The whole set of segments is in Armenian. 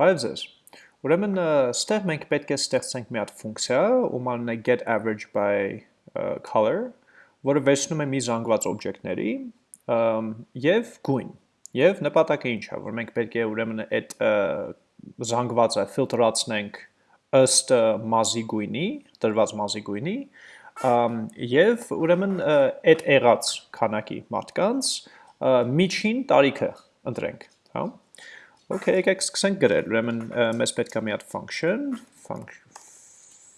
Բարև ձեզ։ Ուրեմն ստեղ մենք պետք է ստեղծենք մի հատ ֆունկցիա, ում անունն է get average by color, որը վերցնում է մի զանգված օբյեկտների եւ գույն։ Եվ նպատակը ինչ է, որ մենք պետք է ուրեմն այդ զանգվածը ֆիլտրացնենք ըստ մազի գույնի, տրված մազի գույնի, եւ ուրեմն այդ եղած քանակի մարդկանց միջին տարիքը ընտրենք, հա։ Okay, եկեք սկսենք գրել, ուրեմն մեզ պետք է մի հատ function,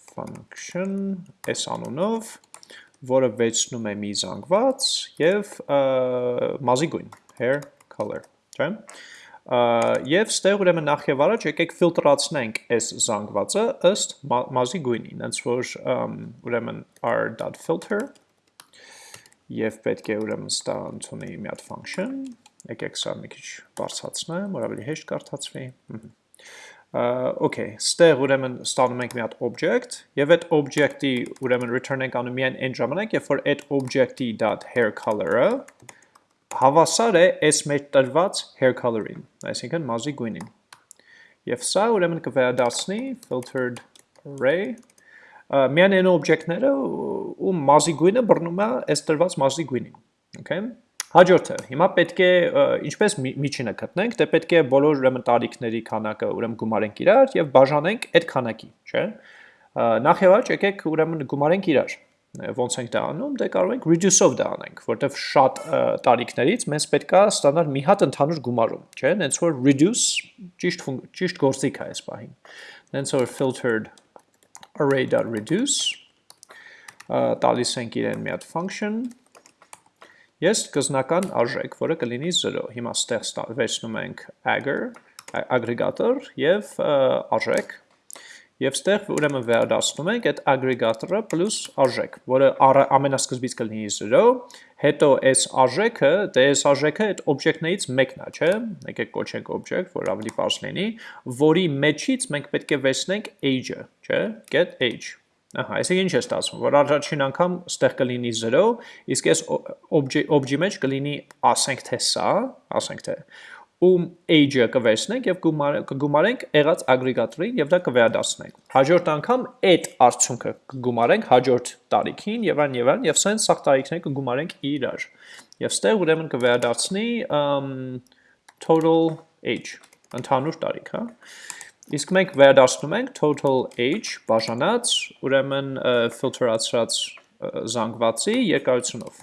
function s անունով, որը վերցնում է մի զանգված եւ մազի գույն, hair color, չէ՞։ Եվ ստեղ ուրեմն նախ եւ առաջ եկեք ֆիլտրացնենք այս զանգվածը ըստ մազի գույնին, հենց որ ուրեմն r.filter եւ պետք է ուրեմն ստա ընդունի մի հատ function եկեք սա մի քիչ բարձրացնեմ, որ ավելի հեշտ կարդացվի։ Okay, ստեղ ուրեմն ստանում ենք մի հատ object եւ այդ object-ի ուրեմն return ենք անում միայն այն ժամանակ, երբ որ այդ object-ի .hair color-ը հավասար է այս մեր տրված hair color-ին, այսինքն մազի գույնին։ Եվ սա ուրեմն կվերադարձնի filtered array միայն այն օբյեկտները, ում մազի գույնը բռնում է այս տրված մազի գույնին։ Okay։ Հաջորդը, հիմա պետք է ինչպես միջինը գտնենք, դե պետք է բոլոր ուրեմն տարիքների քանակը ուրեմն գումարենք իրար եւ բաժանենք այդ քանակի, չէ՞։ Նախ եւ առաջ եկեք ուրեմն գումարենք իրար։ Ոնց ենք դա անում, դե կարող ենք reduce-ով դա անենք, որտեվ շատ տարիքներից մեզ պետք է ստանալ մի հատ ընդհանուր գումարում, չէ՞։ Նենց որ reduce ճիշտ ճիշտ գործիք է այս պահին։ Նենց որ filtered array.reduce տալիս ենք իրեն մի հատ function Ես կզնական արժեք, որը կլինի 0։ Հիմա ստեղ վերցնում ենք agger, ագրեգատոր եւ արժեք։ Եվ ստեղ ուրեմն վերադասնում ենք այդ ագրեգատորը պլյուս արժեք, որը ամենասկզբից կլինի 0, հետո այս արժեքը, դե այս արժեքը այդ օբյեկտներից մեկն է, չէ՞։ Եկեք կոչենք օբյեկտ, որ ավելի բարձ լինի, որի մեջից մենք պետք է վերցնենք age-ը, չէ՞։ Get age Ահա, այսինքն ինչ է ստացվում, որ առաջին անգամ ստեղ կլինի 0, իսկ այս object-ի մեջ կլինի, ասենք թե սա, ասենք թե ում age-ը կվերցնենք եւ կգումարենք եղած ագրեգատորին եւ դա կվերադասնենք։ Հաջորդ անգամ այդ արդյունքը կգումարենք հաջորդ տարիքին եւ այն եւ այն եւ սենց սաղ տարիքները կգումարենք իրար։ Եվ ստեղ ուրեմն կվերադասնի total age, ընդհանուր տարիք, հա։ Իսկ մենք վերադասնում ենք total age բաժանած, ուրեմն ֆիլտրացրած զանգվածի երկարությունով։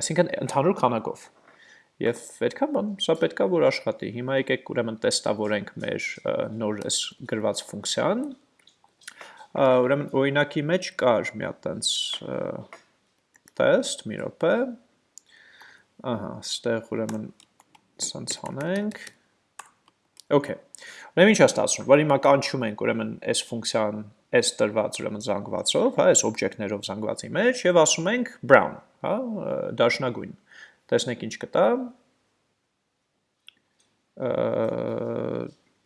Այսինքն ընդհանուր քանակով։ Եվ այդքան բան, սա պետքա որ աշխատի։ Հիմա եկեք ուրեմն տեստավորենք մեր նոր այս գրված ֆունկցիան։ Ուրեմն օրինակի մեջ կար մի հատ տենց տեստ, մի րոպե։ Ահա, ստեղ ուրեմն սենց անենք Okay։ Ուրեմն ինչ է ստացվում, որ հիմա կանչում ենք ուրեմն այս ֆունկցիան այս տրված ուրեմն զանգվածով, հա, այս օբյեկտներով զանգվածի մեջ եւ ասում ենք brown, հա, դաշնագույն։ Տեսնենք ինչ կտա։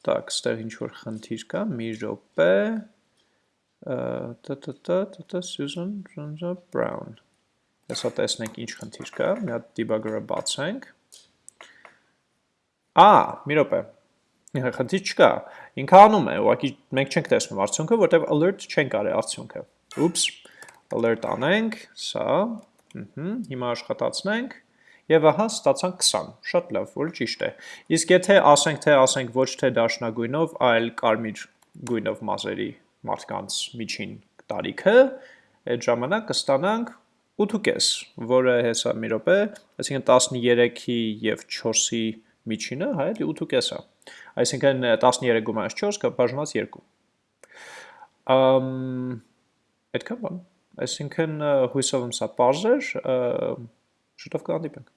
Так, ստեղ ինչ որ խնդիր կա, մի րոպե։ Տտտտ, Susan Jones Brown։ Հեսա տեսնենք ինչ խնդիր կա, մի հատ debugger-ը բացենք։ Ա, մի րոպե, խնդիր չկա, ինքը անում է, ուղղակի մենք չենք տեսնում արդյունքը, որտեղ alert չենք արել արդյունքը։ Ուպս, alert անենք, սա, հիմա աշխատացնենք, եւ ահա ստացանք 20, շատ լավ, որ ճիշտ է։ Իսկ եթե ասենք թե ասենք ոչ թե դաշնագույնով, այլ կարմիր գույնով մազերի մարդկանց միջին տարիքը, այդ ժամանակ կստանանք 8.5, որը հեսա մի րոպե, այսինքն 13-ի եւ 4-ի միջինը, հա, էլի 8.5 է։ Այսինքն 13 գումարած 4 կա բաժանած 2։ Ամ այդքան բան։ Այսինքն հույսով եմ սա բարձր, շուտով կհանդիպենք։